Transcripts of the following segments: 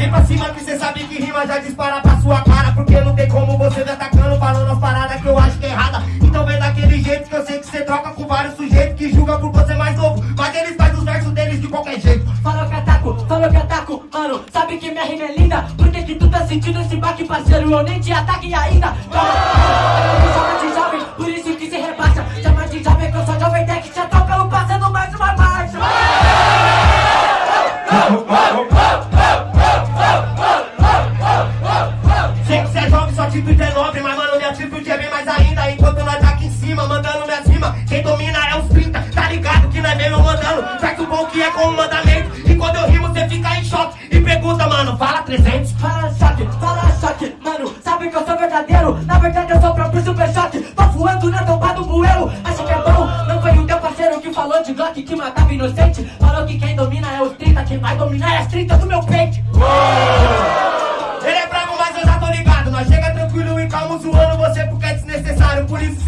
Vem pra cima que cê sabe que rima já dispara pra sua cara Porque não tem como você me atacando falando as paradas que eu acho que é errada. Então vem daquele jeito que eu sei que cê troca com vários sujeitos Que julga por você mais novo. Mas eles fazem os versos deles de qualquer jeito. Falou que ataco, falou que ataco, mano. Sabe que minha rima é linda Por que que tu tá sentindo esse baque, parceiro? Eu nem te ataque ainda bom que é com o mandamento. E quando eu rimo cê fica em choque. E pergunta, mano, fala 300 Fala choque, fala choque, mano Sabe que eu sou verdadeiro? Na verdade eu sou próprio super choque Tô voando na tomba do bueiro. Acha que é bom? Não foi o teu parceiro que falou de Glock Que matava inocente. Falou que quem domina é os 30 Quem vai dominar é as 30 do meu peito. Ele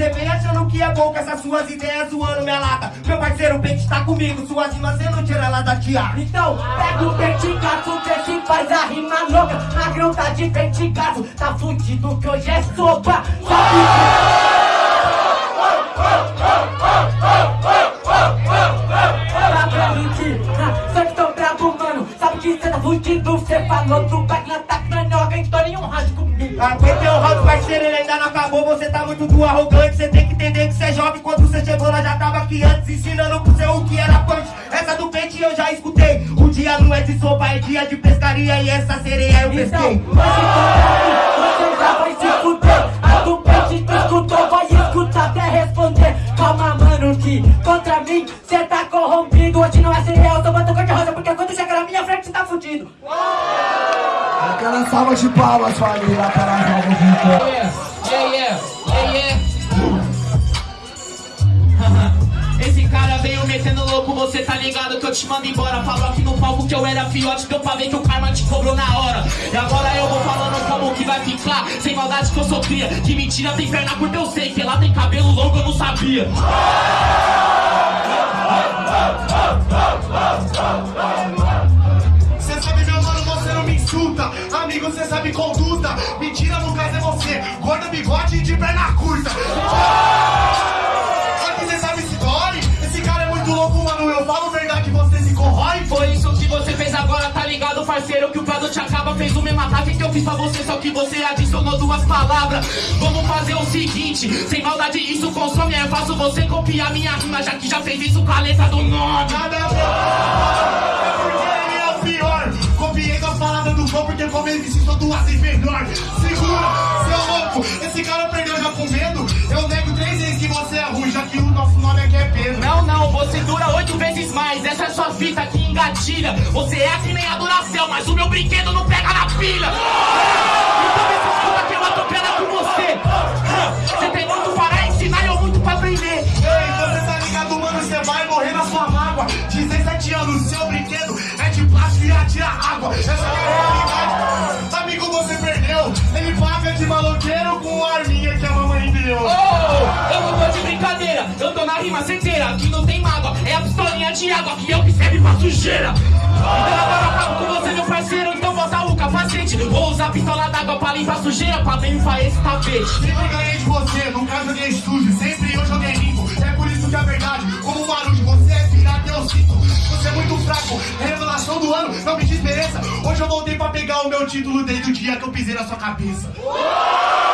cê vem achando que é bom com essas suas ideias zoando minha lata. Meu parceiro, o pente tá comigo Suas rimas cê não tira ela da tiara. Então, pega o pente gato que se faz a rima louca. Magrão tá de pente gato Tá fudido que hoje é sopa. Sabe Dá pra mentir, ah, só que tô brabo, mano. Sabe que cê tá fudido Cê falou do back na alguém tô nenhum rádio comigo. Aguentei o round, parceiro, ele ainda não acabou. Você tá muito do arrogante. Cê tem que entender que cê é jovem. Quando cê chegou, nós já tava aqui antes Ensinando pro seu o que era punch Essa do pente eu já escutei. O dia não é de sopa, é dia de pescaria. E essa sereia eu Então, pesquei. Mas se contra mim, você já vai se fuder A do pente tu escutou, vai escutar até responder. Calma, mano, que contra mim cê tá corrompido. Hoje não é cereal, eu tô batendo cor de rosa Porque quando chegar na minha frente cê tá fudido Aquela salva de palmas, família, para as novas. Yeah, yeah, yeah, yeah. Esse cara veio metendo louco, você tá ligado que eu te mando embora. Falou aqui no palco que eu era fiote, deu pra ver que o karma te cobrou na hora. E agora eu vou falando como que vai ficar. Sem maldade que eu sou cria, que mentira tem perna curta eu sei. Que ela tem cabelo longo eu não sabia insulta. Amigo, cê sabe conduta. Mentira, no caso é você. Gorda, bigode e de perna curta. Aqui cê sabe se dói. Esse cara é muito louco, mano. Eu falo verdade, você se corrói. Foi isso que você fez agora, tá ligado, parceiro? Que o Prado te acaba, fez o mesmo ataque que eu fiz pra você, só que você adicionou duas palavras. Vamos fazer o seguinte: sem maldade, isso consome. É fácil você copiar minha rima, já que já fez isso com a letra do nome. Nada duas vezes melhor. Segura, seu louco. Esse cara perdeu já com medo. Eu nego três vezes que você é ruim, já que o nosso nome aqui é Pedro. Não, não, você dura oito vezes mais. Essa é sua fita que engatilha. Você é que nem a Duracell, mas o meu brinquedo não pega na pilha. Então me na rima certeira. Aqui não tem mágoa, é a pistolinha de água que eu que serve pra sujeira. Então agora acabo com você, meu parceiro. Então bota o capacete. Vou usar pistola d'água pra limpar sujeira, pra limpar esse tapete. Sempre ganhei de você, nunca joguei sujo. Sempre eu joguei limpo. É por isso que a verdade, como um barulho, você é pirata, eu sinto. Você é muito fraco, revelação do ano, não me desmereça. Hoje eu voltei pra pegar o meu título desde o dia que eu pisei na sua cabeça. Palmas,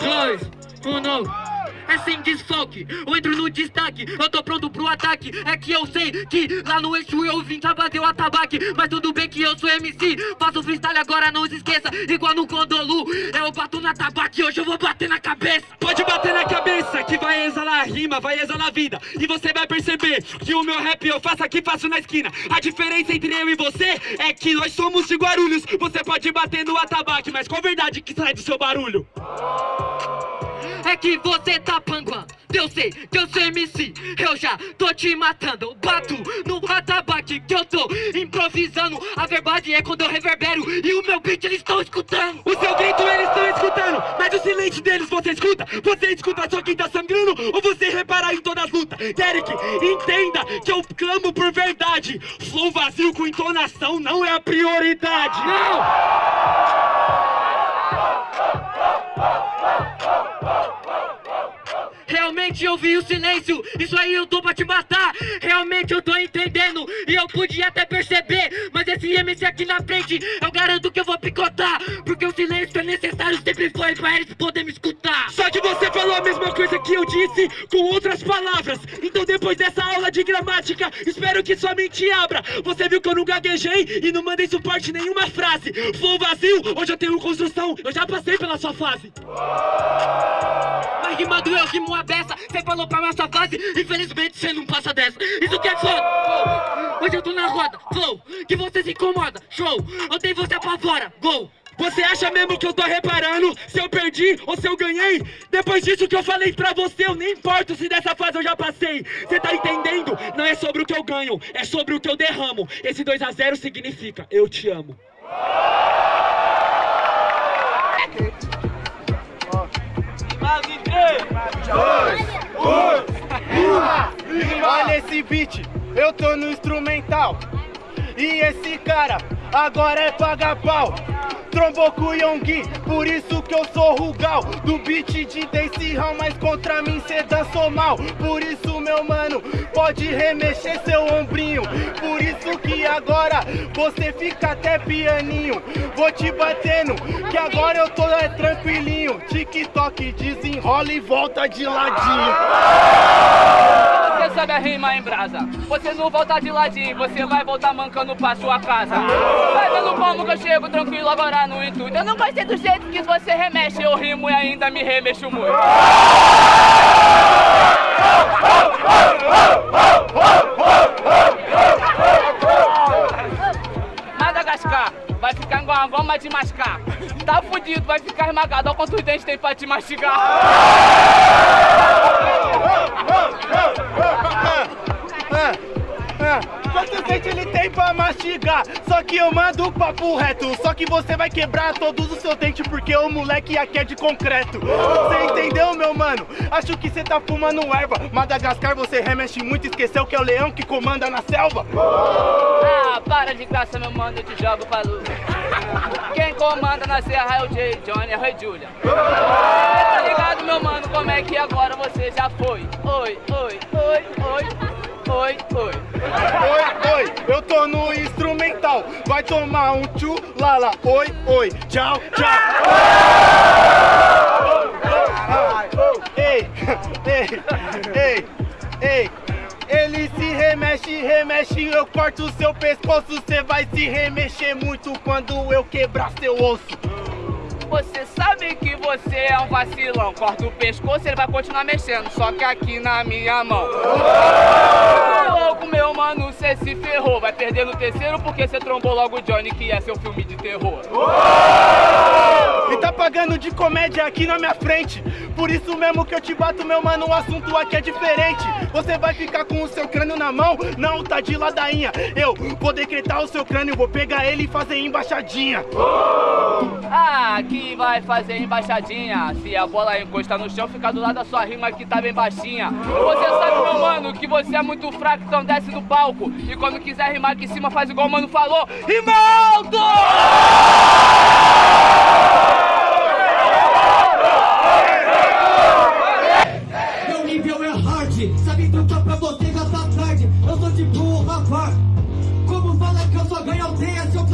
Dois, um, não. É sem desfoque, eu entro no destaque, eu tô pronto pro ataque. É que eu sei que lá no eixo eu vim pra bater o atabaque. Mas tudo bem que eu sou MC, faço freestyle agora, não se esqueça. Igual no Condolu, eu bato na tabaque, hoje eu vou bater na cabeça. Pode bater na cabeça, que vai exalar rima, vai exalar vida. E você vai perceber que o meu rap eu faço aqui, faço na esquina. A diferença entre eu e você é que nós somos de Guarulhos. Você pode bater no atabaque, mas qual verdade que sai do seu barulho? É que você tá panguando. Eu sei que eu sou MC, eu já tô te matando. Bato no atabaque que eu tô improvisando. A verdade é quando eu reverbero e o meu beat eles estão escutando. O seu grito eles estão escutando, mas o silêncio deles você escuta? Você escuta só quem tá sangrando ou você repara em todas as lutas? Derek, entenda que eu clamo por verdade. Flow vazio com entonação não é a prioridade. Não! Realmente eu vi o silêncio, isso aí eu tô pra te matar. Realmente eu tô entendendo e eu podia até perceber. Mas esse MC aqui na frente eu garanto que eu vou picotar. Porque o silêncio é necessário, sempre foi pra eles poderem me escutar. Só que você falou a mesma coisa que eu disse com outras palavras. Então depois dessa aula de gramática, espero que sua mente abra. Você viu que eu não gaguejei e não mandei suporte nenhuma frase. Flow vazio, hoje eu tenho construção, eu já passei pela sua fase Rimando eu rimo a beça Cê falou pra nossa fase, infelizmente cê não passa dessa Isso que é foda. Hoje eu tô na roda, flow Que você se incomoda, show Ontem você apavora, gol Você acha mesmo que eu tô reparando se eu perdi ou se eu ganhei? Depois disso que eu falei pra você, eu nem importo se dessa fase eu já passei. Você tá entendendo? Não é sobre o que eu ganho, é sobre o que eu derramo. Esse 2 a 0 significa eu te amo. Olha esse beat, eu tô no instrumental. E esse cara agora é paga pau. Trombou com o por isso que eu sou Rugal. Do beat de Daisy Hall, mas contra mim cê dançou mal. Por isso meu mano, pode remexer seu ombrinho. Por isso que agora você fica até pianinho. Vou te batendo, que agora eu tô é, tranquilinho. TikTok desenrola e volta de ladinho Você sabe a rima em brasa. Você não volta de ladinho, você vai voltar mancando pra sua casa. Vai vendo como que eu chego tranquilo agora no intuito. Eu não gostei do jeito que você remexe Eu rimo e ainda me remexo muito. Madagascar Vai ficar igual uma goma de mascar. Tá fudido, vai ficar esmagado Olha quantos dentes tem pra te mastigar Quantos dentes ele tem pra mastigar? Só que eu mando o papo reto. Só que você vai quebrar todos os seus dentes Porque o moleque aqui é de concreto. Você entendeu, meu mano? Acho que você tá fumando erva. Madagascar você remexe muito. Esqueceu que é o leão que comanda na selva Ah, para de graça, meu mano, eu te jogo pra luz Quem comanda na serra é o Jay, Johnny, é o Rei Julia Tá ligado, meu mano, como é que agora você já foi? Oi, oi, oi, oi, oi, oi. Oi, oi, eu tô no instrumental. Vai tomar um tchu, lala Oi, oi, tchau, tchau. Ei, ei, ei, ei ele se remexe, remexe, eu corto o seu pescoço. Cê vai se remexer muito quando eu quebrar seu osso. Você sabe que você é um vacilão. Corta o pescoço, ele vai continuar mexendo Só que aqui na minha mão. Ô, louco, meu mano, cê se ferrou. Vai perder no terceiro porque cê trombou logo o Johnny Que é seu filme de terror E tá pagando de comédia aqui na minha frente. Por isso mesmo que eu te bato, meu mano, o assunto aqui é diferente. Você vai ficar com o seu crânio na mão? Não, tá de ladainha. Eu vou decretar o seu crânio, vou pegar ele e fazer embaixadinha. Ah, aqui vai fazer embaixadinha? Se a bola encostar no chão, fica do lado da sua rima que tá bem baixinha Você sabe, meu mano, que você é muito fraco, então desce do palco. E quando quiser rimar aqui em cima, faz igual o mano falou. Rima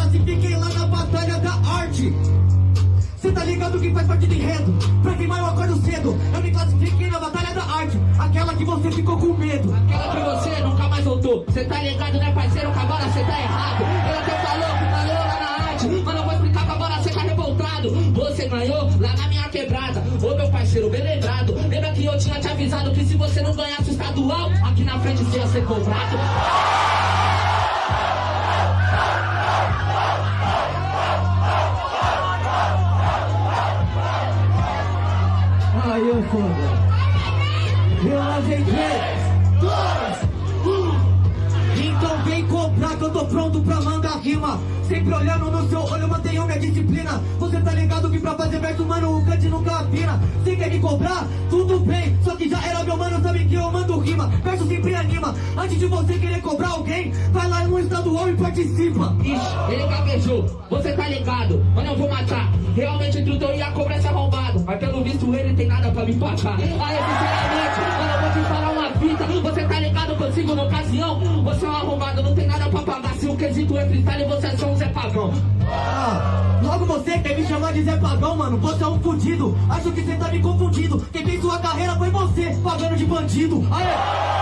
classifiquei lá na batalha da arte? Cê tá ligado que faz parte do enredo? Pra queimar eu acordo cedo. Eu me classifiquei na batalha da arte, aquela que você ficou com medo. Aquela que você nunca mais voltou Cê tá ligado, né parceiro, que agora cê tá errado Eu até falou que falou lá na arte Mas não vou explicar que agora cê tá revoltado Você ganhou lá na minha quebrada Ô meu parceiro, bem lembrado Lembra que eu tinha te avisado que se você não ganhasse o estadual Aqui na frente você ia ser cobrado Eu lavei três, dois, um. Então vem comprar que eu tô pronto pra mandar rima. Sempre olhando no seu olho, minha disciplina. Você tá ligado que pra fazer verso, mano, o cante nunca afina. Você quer me cobrar? Tudo bem Só que já era meu mano, sabe que eu mando rima. Verso sempre anima. Antes de você querer cobrar alguém Vai lá no estadual e participa. Ixi, ele gaguejou, você tá ligado, mano eu vou matar. Realmente o eu ia cobrar esse arrombado. Mas pelo visto ele tem nada pra me pagar Aí sinceramente, mano eu vou te falar uma fita. Você tá ligado consigo na ocasião Você é um arrombado, não tem nada pra Se o quesito é freestyle, você é só um Zé Pagão Ah, logo você quer me chamar de Zé Pagão, mano. Você é um fudido, acho que você tá me confundindo. Quem fez sua carreira foi você, pagando de bandido. Aê!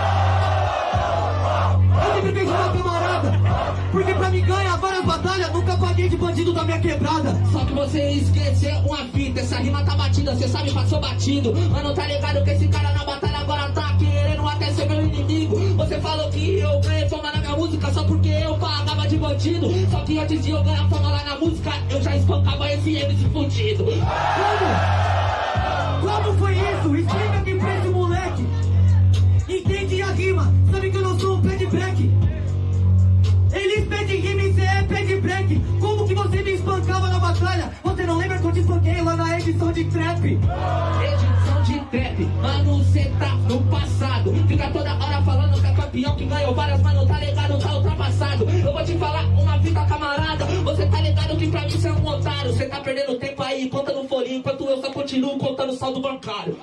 Eu sempre fiz uma camarada Porque pra me ganhar várias batalhas Nunca paguei de bandido da minha quebrada. Só que você esqueceu uma fita Essa rima tá batida, cê sabe, passou batido. Mano, tá ligado que esse cara na batalha querendo até ser meu inimigo Você falou que eu ganhei fama na minha música Só porque eu pagava de bandido Só que antes de eu ganhar fama lá na música Eu já espancava esse MC fudido Como? Como foi isso? Explica aqui pra esse moleque Entende a rima, sabe que eu não sou um pé de break Eles pedem rima e cê é pé de break Como que você me espancava na batalha? Você não lembra que eu te espanquei lá na edição de trap? Edição trap, mano, cê tá no passado. Fica toda hora falando que é campeão que ganhou várias, mano, tá ligado, tá ultrapassado. Eu vou te falar uma fita, camarada. Você tá ligado que pra mim cê é um otário. Cê tá perdendo tempo aí, conta no folhinho Enquanto eu só continuo contando saldo bancário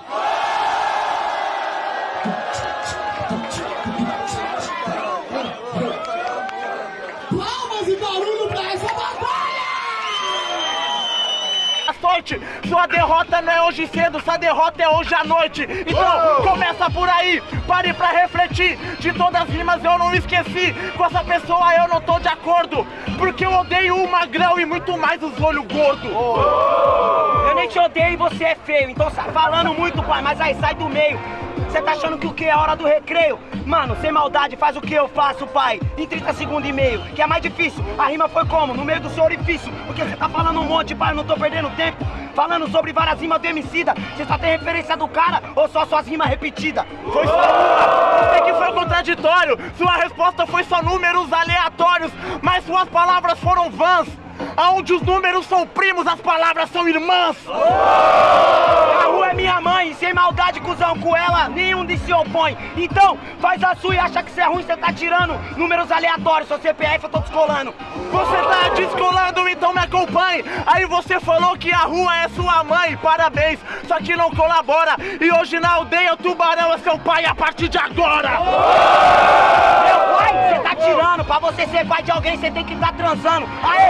Sua derrota não é hoje cedo, sua derrota é hoje à noite. Então, começa por aí, pare pra refletir. De todas as rimas eu não esqueci. Com essa pessoa eu não tô de acordo. Porque eu odeio o magrão e muito mais os olhos gordos. Eu nem te odeio e você é feio, então sa- falando muito, pai, mas aí sai do meio. Você tá achando que o que é hora do recreio? Mano, sem maldade, faz o que eu faço, pai. Em 30 segundos e meio, que é mais difícil. A rima foi como? No meio do seu orifício. Porque você tá falando um monte, pai, eu não tô perdendo tempo. Falando sobre várias rimas do Emicida. Você só tem referência do cara ou só suas rimas repetidas? Foi só uma. Sei que foi contraditório. Sua resposta foi só números aleatórios. Mas suas palavras foram vãs. Aonde os números são primos, as palavras são irmãs. A rua é minha mãe, sem maldade, cuzão, com ela nenhum de se opõe. Então, faz a sua e acha que você é ruim, você tá tirando números aleatórios, seu CPF eu tô descolando. Você tá descolando, então me acompanhe. Aí você falou que a rua é sua mãe, parabéns. Só que não colabora. E hoje na aldeia o tubarão é seu pai a partir de agora. Tirando, pra você ser pai de alguém, você tem que tá transando. Aê!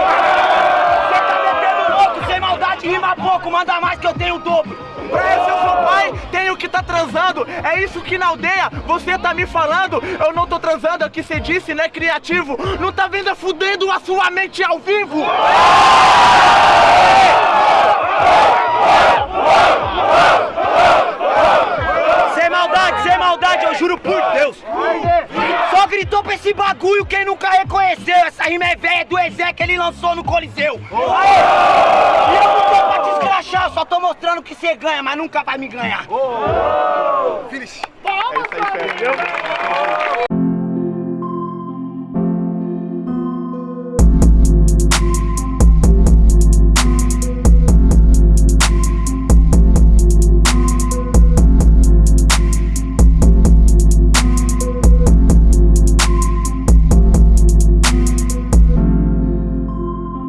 Você tá metendo louco, sem maldade, rima pouco, manda mais que eu tenho o dobro. Pra eu sou pai, tenho que tá transando. É isso que na aldeia você tá me falando. Eu não tô transando, é o que você disse, né, criativo? Não tá vendo é fudendo a sua mente ao vivo? Sem maldade, sem maldade, eu juro por Deus. Esse bagulho quem nunca reconheceu. Essa rima é velha do Ezé que ele lançou no Coliseu. Aê! E eu não tô pra te escrachar, eu só tô mostrando que você ganha, mas nunca vai me ganhar. Finish. É isso aí.